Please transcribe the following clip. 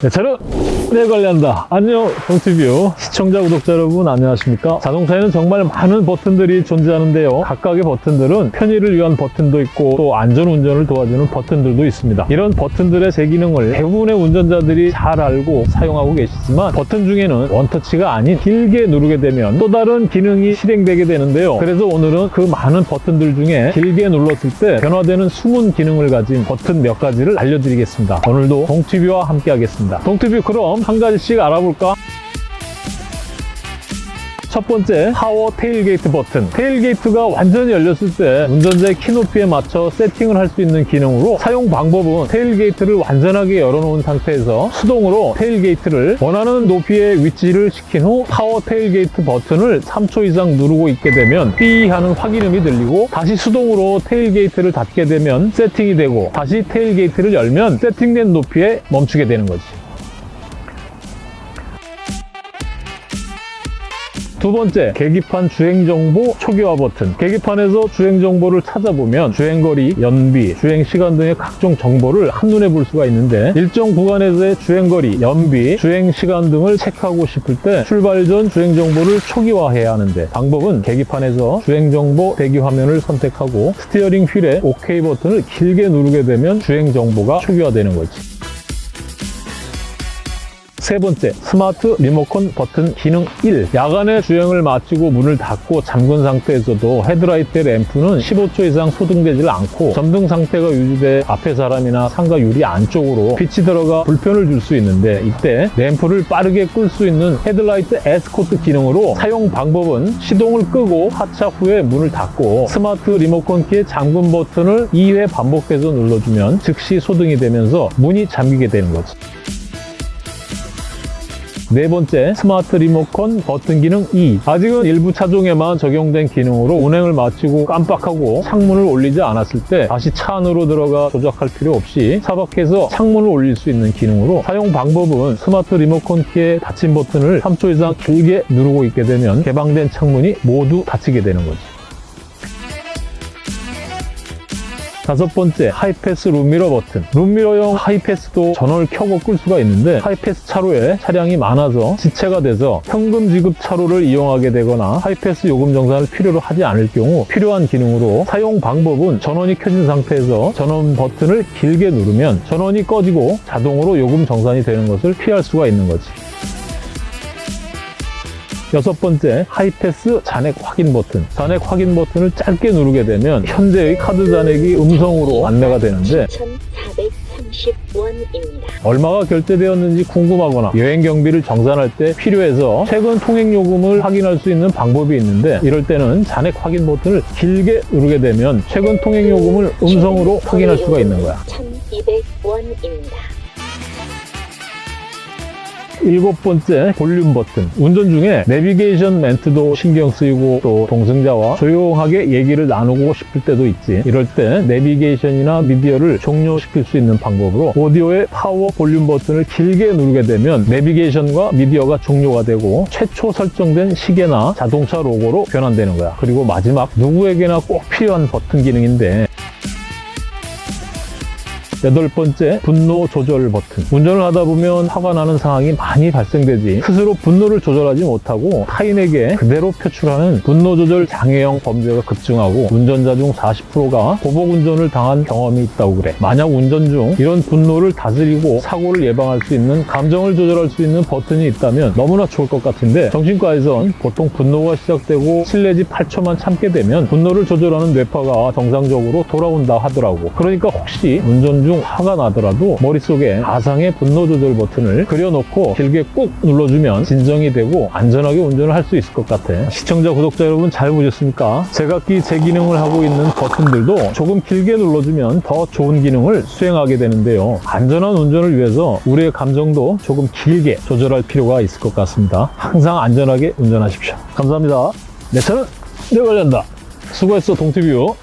내 차는 내 관리한다. 안녕, 동티뷰 시청자, 구독자 여러분 안녕하십니까? 자동차에는 정말 많은 버튼들이 존재하는데요. 각각의 버튼들은 편의를 위한 버튼도 있고 또 안전운전을 도와주는 버튼들도 있습니다. 이런 버튼들의 제 기능을 대부분의 운전자들이 잘 알고 사용하고 계시지만 버튼 중에는 원터치가 아닌 길게 누르게 되면 또 다른 기능이 실행되게 되는데요. 그래서 오늘은 그 많은 버튼들 중에 길게 눌렀을 때 변화되는 숨은 기능을 가진 버튼 몇 가지를 알려드리겠습니다. 오늘도 동티뷰와 함께 하겠습니다. 동티뷰 그럼 한 가지씩 알아볼까? 첫 번째 power tailgate 버튼. tailgate가 완전히 열렸을 때 운전자의 키 높이에 맞춰 세팅을 할 수 있는 기능으로 사용 방법은 tailgate를 완전하게 열어놓은 상태에서 수동으로 tailgate를 원하는 높이의 위치를 시킨 후 power tailgate 버튼을 3초 이상 누르고 있게 되면 삐 하는 확인음이 들리고 다시 수동으로 tailgate를 닫게 되면 세팅이 되고 다시 tailgate를 열면 세팅된 높이에 멈추게 되는 거지 두 번째, 계기판 주행정보 초기화 버튼. 계기판에서 주행정보를 찾아보면 주행거리, 연비, 주행시간 등의 각종 정보를 한눈에 볼 수가 있는데 일정 구간에서의 주행거리, 연비, 주행시간 등을 체크하고 싶을 때 출발 전 주행정보를 초기화해야 하는데 방법은 계기판에서 주행정보 대기 화면을 선택하고 steering wheel의 OK 버튼을 길게 누르게 되면 주행정보가 초기화되는 거지. 세 번째, 스마트 리모컨 버튼 기능 1. 야간에 주행을 마치고 문을 닫고 잠근 상태에서도 헤드라이트 램프는 15초 이상 소등되지 않고 점등 상태가 유지돼 앞에 사람이나 상가 유리 안쪽으로 빛이 들어가 불편을 줄 수 있는데 이때 램프를 빠르게 끌 수 있는 헤드라이트 에스코트 기능으로 사용 방법은 시동을 끄고 하차 후에 문을 닫고 스마트 리모컨 키의 잠금 버튼을 2회 반복해서 눌러주면 즉시 소등이 되면서 문이 잠기게 되는 거지. 네 번째, 스마트 리모컨 버튼 기능 2. 아직은 일부 차종에만 적용된 기능으로 운행을 마치고 깜빡하고 창문을 올리지 않았을 때 다시 차 안으로 들어가 조작할 필요 없이 차 밖에서 창문을 올릴 수 있는 기능으로 사용 방법은 스마트 리모컨 키의 닫힘 버튼을 3초 이상 길게 누르고 있게 되면 개방된 창문이 모두 닫히게 되는 거지. 다섯 번째, 하이패스 룸미러 버튼. 룸미러용 하이패스도 전원을 켜고 끌 수가 있는데 하이패스 차로에 차량이 많아서 지체가 돼서 현금 지급 차로를 이용하게 되거나 하이패스 요금 정산을 필요로 하지 않을 경우 필요한 기능으로 사용 방법은 전원이 켜진 상태에서 전원 버튼을 길게 누르면 전원이 꺼지고 자동으로 요금 정산이 되는 것을 피할 수가 있는 거지. 여섯 번째, 하이패스 잔액 확인 버튼. 잔액 확인 버튼을 짧게 누르게 되면 현재의 카드 잔액이 음성으로 안내가 되는데 7,430원입니다. 얼마가 결제되었는지 궁금하거나 여행 경비를 정산할 때 필요해서 최근 통행 요금을 확인할 수 있는 방법이 있는데 이럴 때는 잔액 확인 버튼을 길게 누르게 되면 최근 통행 요금을 음성으로 확인할 수가 있는 거야. 1,200원입니다. 일곱 번째 볼륨 버튼. 운전 중에 내비게이션 멘트도 신경 쓰이고 또 동승자와 조용하게 얘기를 나누고 싶을 때도 있지. 이럴 때 내비게이션이나 미디어를 종료시킬 수 있는 방법으로 오디오의 파워 볼륨 버튼을 길게 누르게 되면 내비게이션과 미디어가 종료가 되고 최초 설정된 시계나 자동차 로고로 변환되는 거야. 그리고 마지막 누구에게나 꼭 필요한 버튼 기능인데 여덟 번째, 분노 조절 버튼. 운전을 하다 보면 화가 나는 상황이 많이 발생되지. 스스로 분노를 조절하지 못하고 타인에게 그대로 표출하는 분노 조절 장애형 범죄가 급증하고 운전자 중 40%가 보복 운전을 당한 경험이 있다고 그래. 만약 운전 중 이런 분노를 다스리고 사고를 예방할 수 있는 감정을 조절할 수 있는 버튼이 있다면 너무나 좋을 것 같은데 정신과에선 보통 분노가 시작되고 7 내지 8초만 참게 되면 분노를 조절하는 뇌파가 정상적으로 돌아온다 하더라고. 그러니까 혹시 운전 중 화가 나더라도 머릿속에 가상의 분노 조절 버튼을 그려놓고 길게 꾹 눌러주면 진정이 되고 안전하게 운전을 할 수 있을 것 같아. 시청자, 구독자 여러분 잘 보셨습니까? 제각기 제 기능을 하고 있는 버튼들도 조금 길게 눌러주면 더 좋은 기능을 수행하게 되는데요. 안전한 운전을 위해서 우리의 감정도 조금 길게 조절할 필요가 있을 것 같습니다. 항상 안전하게 운전하십시오. 감사합니다. 내 차는 내 관련다. 수고했어, 동티뷰.